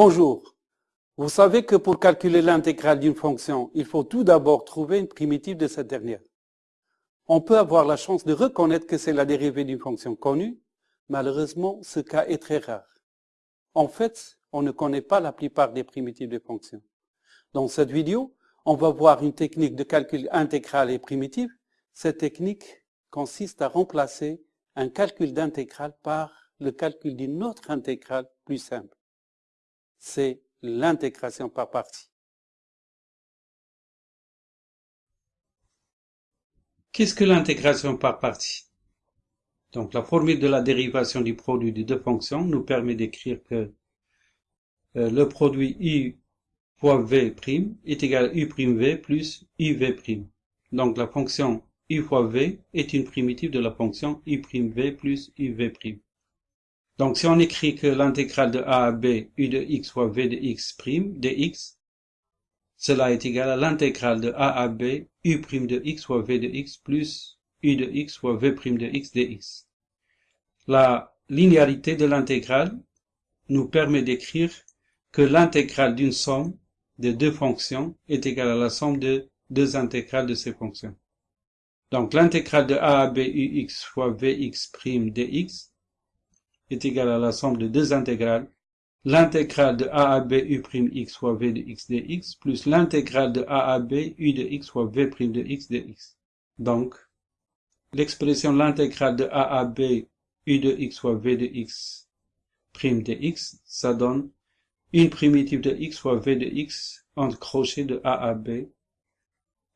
Bonjour. Vous savez que pour calculer l'intégrale d'une fonction, il faut tout d'abord trouver une primitive de cette dernière. On peut avoir la chance de reconnaître que c'est la dérivée d'une fonction connue. Malheureusement, ce cas est très rare. En fait, on ne connaît pas la plupart des primitives de fonctions. Dans cette vidéo, on va voir une technique de calcul intégral et primitive. Cette technique consiste à remplacer un calcul d'intégrale par le calcul d'une autre intégrale plus simple c'est l'intégration par partie. Qu'est-ce que l'intégration par partie? Donc la formule de la dérivation du produit des deux fonctions nous permet d'écrire que euh, le produit u fois v' est égal à u'v plus uv'. Donc la fonction u fois v est une primitive de la fonction u'v plus uv'. Donc, si on écrit que l'intégrale de a à b, u de x fois v de x prime dx, cela est égal à l'intégrale de a à b, u prime de x fois v de x plus u de x fois v prime de x dx. La linéarité de l'intégrale nous permet d'écrire que l'intégrale d'une somme de deux fonctions est égale à la somme de deux intégrales de ces fonctions. Donc l'intégrale de a à b ux fois vx prime dx est égal à la somme de deux intégrales, l'intégrale de a à b u' x fois v de x dx plus l'intégrale de a à b u de x fois v' de x dx. Donc, l'expression l'intégrale de a à b u de x fois v de x prime dx, ça donne une primitive de x fois v de x entre crochets de a à b.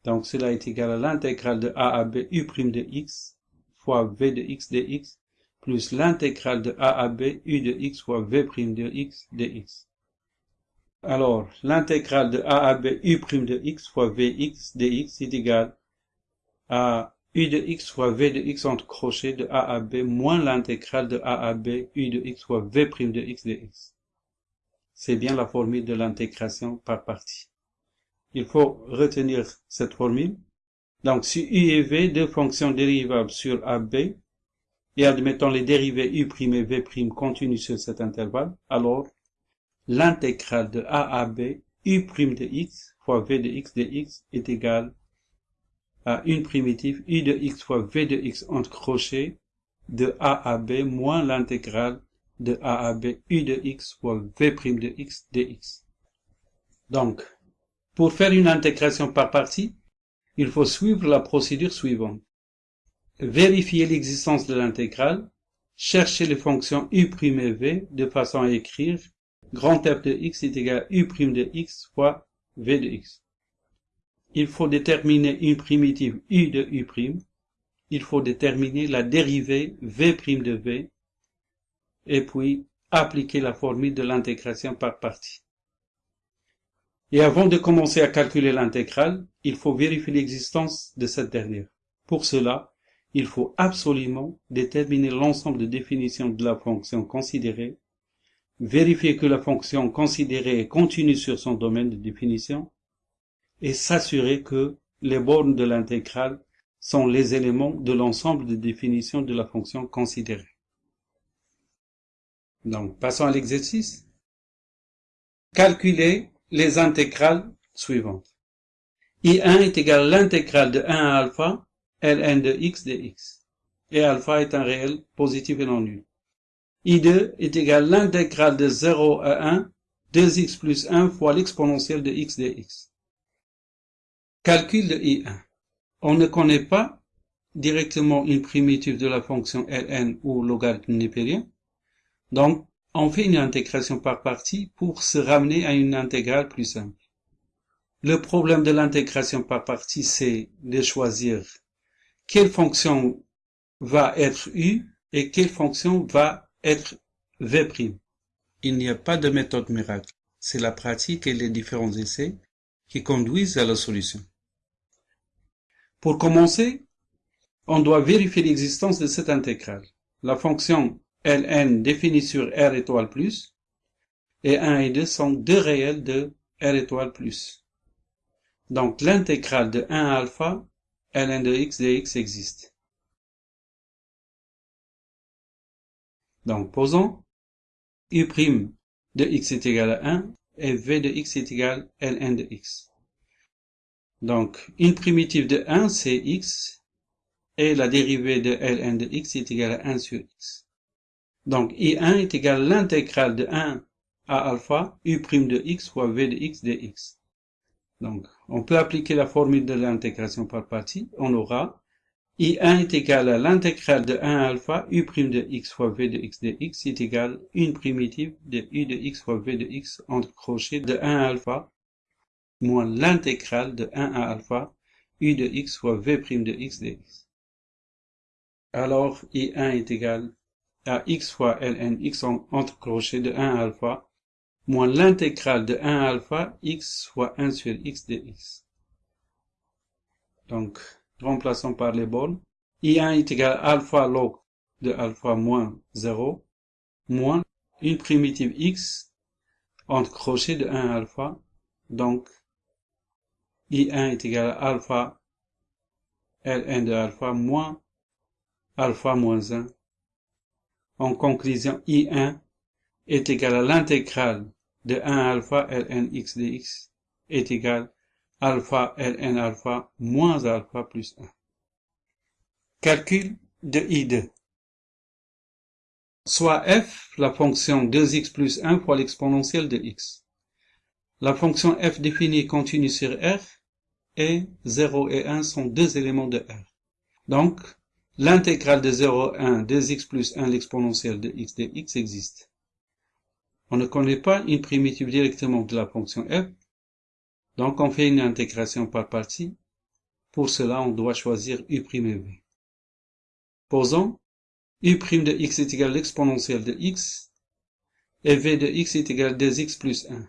Donc cela est égal à l'intégrale de a à b u' de x fois v de x dx plus l'intégrale de a à b u de x fois v' de x dx. Alors, l'intégrale de a à b u' de x fois vx dx est égal à u de x fois v de x entre crochets de a à b moins l'intégrale de a à b u de x fois v' de x dx. C'est bien la formule de l'intégration par partie. Il faut retenir cette formule. Donc, si u et v, deux fonctions dérivables sur ab, et admettons les dérivés u' et v' continuent sur cet intervalle, alors l'intégrale de a à b u' de x fois v de x de x est égale à une primitive u de x fois v de x entre crochets de a à b moins l'intégrale de a à b u de x fois v' de x dx. Donc, pour faire une intégration par partie, il faut suivre la procédure suivante vérifier l'existence de l'intégrale, chercher les fonctions u' et v de façon à écrire grand f de x est égal à u' de x fois v de x. Il faut déterminer une primitive u de u', il faut déterminer la dérivée v' de v, et puis appliquer la formule de l'intégration par partie. Et avant de commencer à calculer l'intégrale, il faut vérifier l'existence de cette dernière. Pour cela, il faut absolument déterminer l'ensemble de définitions de la fonction considérée, vérifier que la fonction considérée est continue sur son domaine de définition, et s'assurer que les bornes de l'intégrale sont les éléments de l'ensemble de définitions de la fonction considérée. Donc, passons à l'exercice. Calculer les intégrales suivantes. I1 est égal à l'intégrale de 1 à alpha ln de x de x. Et alpha est un réel positif et non nul. I2 est égal à l'intégrale de 0 à 1, 2x plus 1 fois l'exponentielle de x de x. Calcul de I1. On ne connaît pas directement une primitive de la fonction ln ou logarithme népérien. Donc, on fait une intégration par partie pour se ramener à une intégrale plus simple. Le problème de l'intégration par partie, c'est de choisir quelle fonction va être U et quelle fonction va être V'. Il n'y a pas de méthode miracle. C'est la pratique et les différents essais qui conduisent à la solution. Pour commencer, on doit vérifier l'existence de cette intégrale. La fonction ln définie sur R étoile plus et 1 et 2 sont deux réels de R étoile plus. Donc l'intégrale de 1 alpha ln de x dx existe. Donc posons u' de x est égal à 1 et v de x est égal à ln de x. Donc, une primitive de 1, c'est x, et la dérivée de ln de x est égale à 1 sur x. Donc, i1 est égal à l'intégrale de 1 à alpha u' de x fois v de x dx. Donc, on peut appliquer la formule de l'intégration par partie. On aura i1 est égal à l'intégrale de 1 alpha u' de x fois v de x dx est égal à une primitive de u de x fois v de x entre crochets de 1 alpha moins l'intégrale de 1 à alpha u de x fois v' de x dx. Alors, i1 est égal à x fois ln x entre crochets de 1 alpha moins l'intégrale de 1 alpha x fois 1 sur x dx. Donc, remplaçons par les bornes. I1 est égal à alpha log de alpha moins 0 moins une primitive x entre crochets de 1 alpha. Donc, I1 est égal à alpha ln de alpha moins alpha moins 1. En conclusion, I1 est égal à l'intégrale de 1 alpha ln x dx est égal alpha ln alpha moins alpha plus 1. Calcul de I2. Soit f, la fonction 2x plus 1 fois l'exponentielle de x. La fonction f définie continue sur R et 0 et 1 sont deux éléments de R. Donc, l'intégrale de 0 à 1 2x plus 1 l'exponentielle de x dx existe. On ne connaît pas une primitive directement de la fonction f, donc on fait une intégration par partie. Pour cela, on doit choisir u' et v. Posons u' de x est égal à l'exponentielle de x et v de x est égal à 2x plus 1.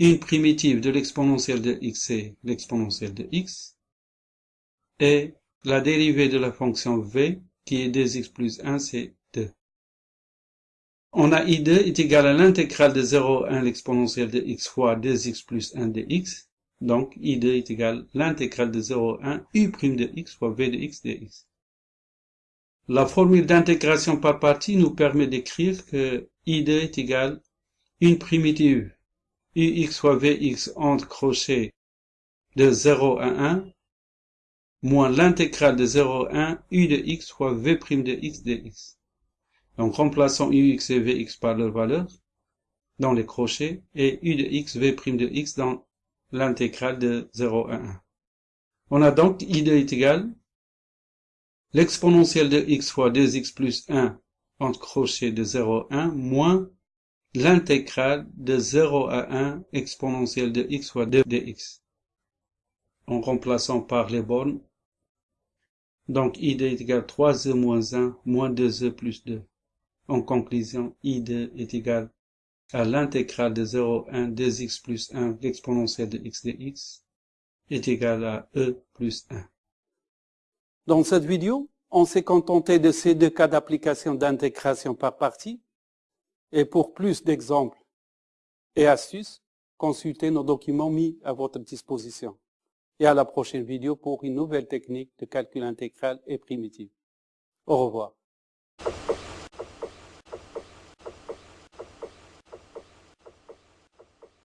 Une primitive de l'exponentielle de x c'est l'exponentielle de x et la dérivée de la fonction v qui est 2x plus 1 c'est 2. On a i2 est égal à l'intégrale de 0 à 1 l'exponentielle de x fois 2x plus 1 de x. Donc, i2 est égal à l'intégrale de 0 à 1 u' de x fois v de x dx. La formule d'intégration par partie nous permet d'écrire que i2 est égal à une primitive ux fois vx entre crochets de 0 à 1 moins l'intégrale de 0 à 1 u de x fois v' de x dx. Donc remplaçons ux et vx par leur valeur dans les crochets et u de x, v' de x dans l'intégrale de 0 à 1. On a donc i2 est égal l'exponentielle de x fois 2x plus 1 entre crochets de 0 à 1 moins l'intégrale de 0 à 1 exponentielle de x fois 2 dx. En remplaçant par les bornes, donc id est égal à 3e moins 1 moins 2e plus 2. En conclusion, i2 est égal à l'intégrale de 0 à 1 2x plus 1 l'exponentielle de x dx est égal à e plus 1. Dans cette vidéo, on s'est contenté de ces deux cas d'application d'intégration par partie. Et pour plus d'exemples et astuces, consultez nos documents mis à votre disposition. Et à la prochaine vidéo pour une nouvelle technique de calcul intégral et primitif. Au revoir.